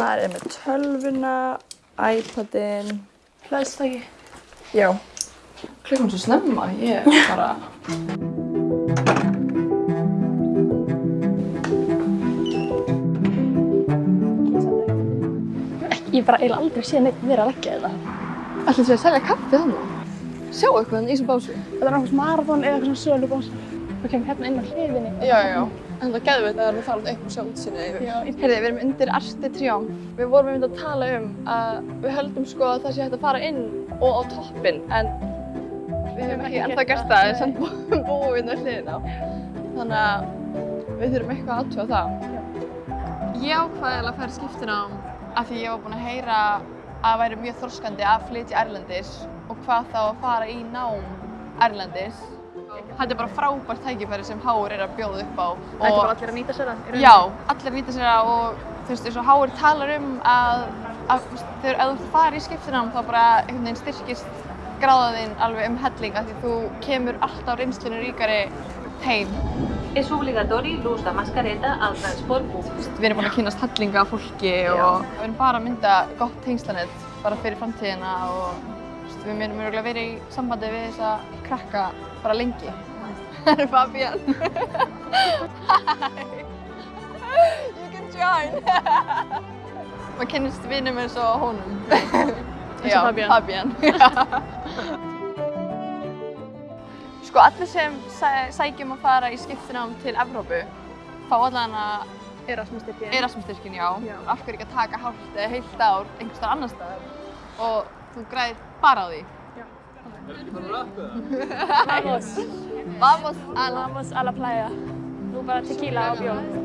Maður er með tölvuna, það ekki? Já. Klukkan svo snemma, ég bara... Ég bara eiginlega aldrei séð neitt vera að leggja þetta. Ætlum þið að selja kaffi þannig? Sjá eitthvað þannig í þessum básu? Þetta er náttúrulega marathon eða eitthvað svona sölubósa. Það kemur hérna inn á hliðinni. Já, já, já. En það geðveit að það er að fara upp og sjá útsinni yfir. Já, Heyrði, við erum undir Arti Trjám. Við vorum einmitt að tala um að við höldum sko að það sé hægt að fara inn og á toppinn, en við höfum ekki ennþá gert það, en samt bú- búum við hérna hliðina á. Þannig að við þurfum eitthvað að aðtjóða það. Ég ákvaði að fara í skiptinám af því ég var búin að heyra að það væri mjög þorskandi að flytja erlendis og hvað þá að fara í nám erlendis. Þetta er bara frábært tækifæri sem Háur er að bjóða upp á. Þetta er bara allir að nýta sér það. Já, allir nýta sér það og þú veist, eins og Háir talar um að, að þegar ef þú farir í skiptinám þá bara einhvern veginn styrkist gráðaðinn alveg um helling af því þú kemur alltaf reynslunni ríkari heim. Es obligatorio l'ús de mascareta al transport públic. Við erum búin að kynast hellinga fólki og við erum bara að mynda gott tengslanett bara fyrir framtíðina og við munum örugglega verið í sambandi við þessa krakka bara lengi. Það er Fabian. Hi. You can join. Maður kynnist vinum eins og honum. Eins og Fabian. Fabian. Sko allir sem sæ- sækjum að fara í skiptinám til Evrópu fá allan að Erasmus-styrkið. Erasmus-styrkin, já. Já. Af hverju ekki að taka hálft eða heilt ár einhvers staðar annar staðar og þú græðir bara á því. Vamos. Vamos a la... Vamos a la playa. Nú bara tequila og bjór.